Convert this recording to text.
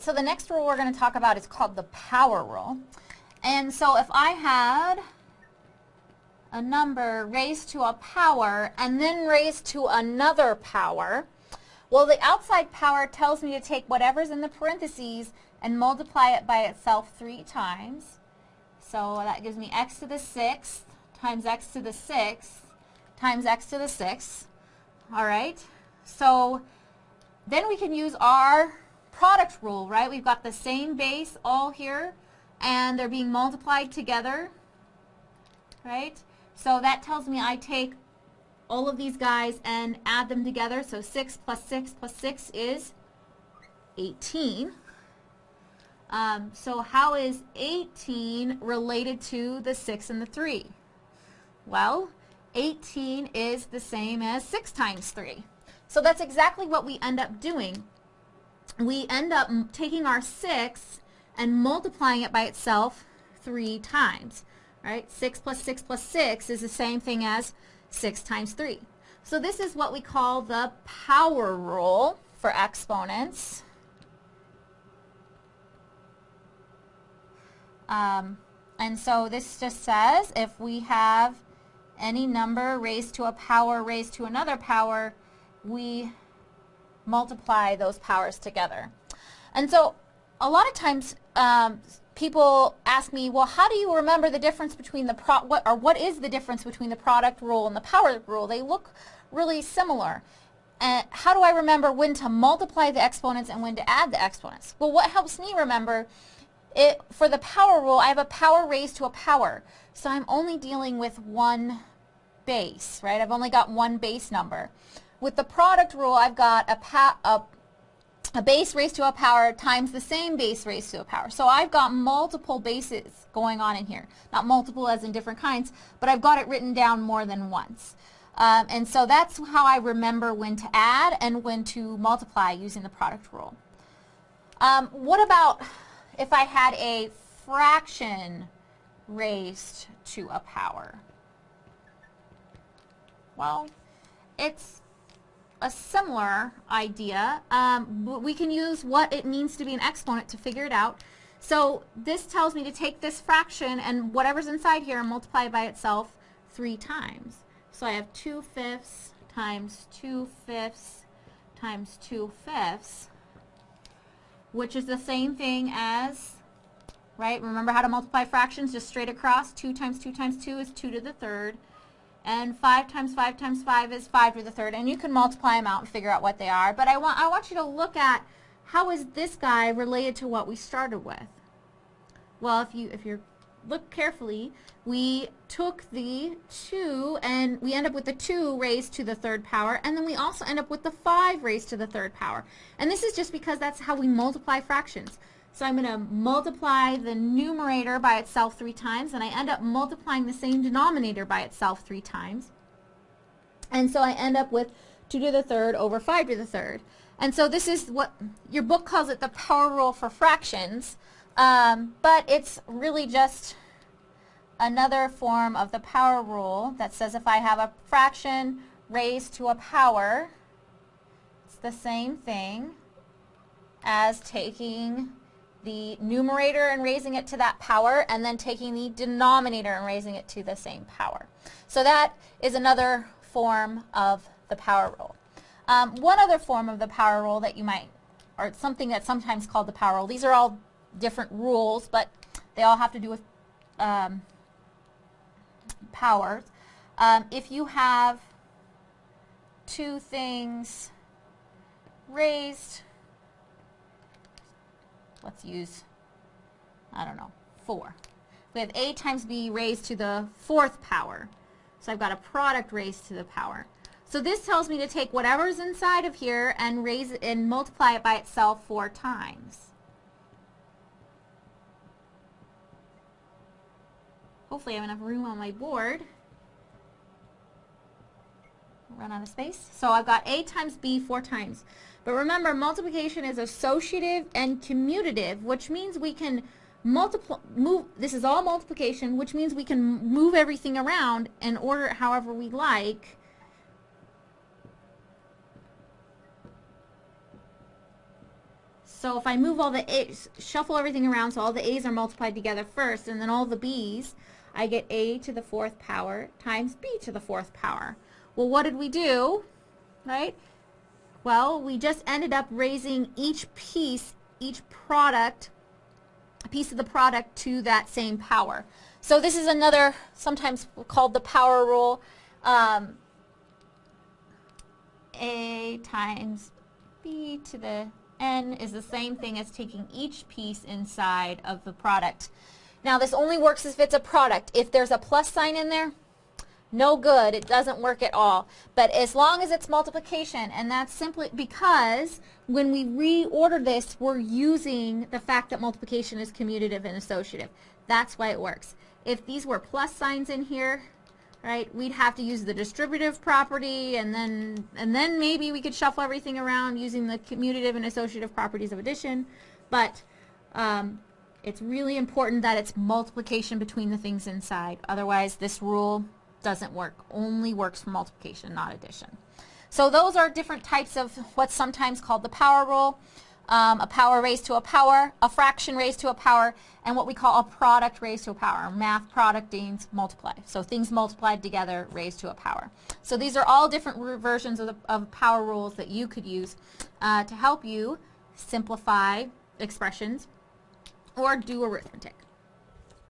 right, so the next rule we're going to talk about is called the power rule. And so if I had a number raised to a power and then raised to another power, well, the outside power tells me to take whatever's in the parentheses and multiply it by itself three times. So that gives me x to the sixth times x to the sixth times x to the sixth. All right. So then we can use our product rule, right? We've got the same base all here, and they're being multiplied together, right? So that tells me I take all of these guys and add them together. So 6 plus 6 plus 6 is 18. Um, so how is 18 related to the 6 and the 3? Well, 18 is the same as 6 times 3. So that's exactly what we end up doing. We end up taking our 6 and multiplying it by itself 3 times. Right? 6 plus 6 plus 6 is the same thing as 6 times 3. So this is what we call the power rule for exponents. Um, and so this just says if we have any number raised to a power raised to another power, we multiply those powers together. And so a lot of times um, people ask me, well, how do you remember the difference between the pro what or what is the difference between the product rule and the power rule? They look really similar. And how do I remember when to multiply the exponents and when to add the exponents? Well, what helps me remember it, for the power rule, I have a power raised to a power. So I'm only dealing with one base, right? I've only got one base number. With the product rule, I've got a, a, a base raised to a power times the same base raised to a power. So I've got multiple bases going on in here. Not multiple as in different kinds, but I've got it written down more than once. Um, and so that's how I remember when to add and when to multiply using the product rule. Um, what about if I had a fraction raised to a power? Well, it's a similar idea. Um, we can use what it means to be an exponent to figure it out. So this tells me to take this fraction and whatever's inside here and multiply by itself three times. So I have 2 fifths times 2 fifths times 2 fifths which is the same thing as, right, remember how to multiply fractions just straight across. 2 times 2 times 2 is 2 to the third. And 5 times 5 times 5 is 5 to the third. And you can multiply them out and figure out what they are. But I want, I want you to look at how is this guy related to what we started with. Well, if, you, if you're look carefully, we took the 2 and we end up with the 2 raised to the third power and then we also end up with the 5 raised to the third power. And this is just because that's how we multiply fractions. So I'm going to multiply the numerator by itself three times and I end up multiplying the same denominator by itself three times. And so I end up with 2 to the third over 5 to the third. And so this is what your book calls it the power rule for fractions. Um, but it's really just another form of the power rule that says if I have a fraction raised to a power, it's the same thing as taking the numerator and raising it to that power and then taking the denominator and raising it to the same power. So that is another form of the power rule. Um, one other form of the power rule that you might, or something that's sometimes called the power rule, these are all different rules, but they all have to do with um, powers. Um, if you have two things raised, let's use, I don't know, 4. We have a times b raised to the fourth power. So I've got a product raised to the power. So this tells me to take whatever's inside of here and raise it and multiply it by itself four times. Hopefully I have enough room on my board. Run out of space. So I've got A times B four times. But remember, multiplication is associative and commutative, which means we can multiply, move, this is all multiplication, which means we can move everything around and order it however we like. So if I move all the A's, shuffle everything around so all the A's are multiplied together first, and then all the B's, I get A to the fourth power times B to the fourth power. Well, what did we do, right? Well, we just ended up raising each piece, each product, a piece of the product to that same power. So this is another, sometimes called the power rule. Um, A times B to the N is the same thing as taking each piece inside of the product. Now this only works if it's a product. If there's a plus sign in there, no good. It doesn't work at all. But as long as it's multiplication, and that's simply because when we reorder this, we're using the fact that multiplication is commutative and associative. That's why it works. If these were plus signs in here, right, we'd have to use the distributive property and then and then maybe we could shuffle everything around using the commutative and associative properties of addition. But um, it's really important that it's multiplication between the things inside. Otherwise, this rule doesn't work. Only works for multiplication, not addition. So those are different types of what's sometimes called the power rule. Um, a power raised to a power, a fraction raised to a power, and what we call a product raised to a power. Math product means multiply. So things multiplied together raised to a power. So these are all different versions of, the, of power rules that you could use uh, to help you simplify expressions or do arithmetic.